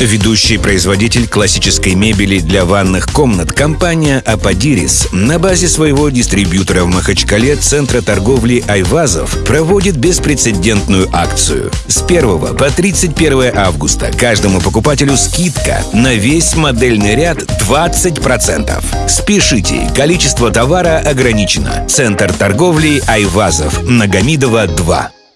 Ведущий производитель классической мебели для ванных комнат компания «Ападирис» на базе своего дистрибьютора в Махачкале Центра торговли «Айвазов» проводит беспрецедентную акцию. С 1 по 31 августа каждому покупателю скидка на весь модельный ряд 20%. Спешите, количество товара ограничено. Центр торговли «Айвазов» Нагомидова 2.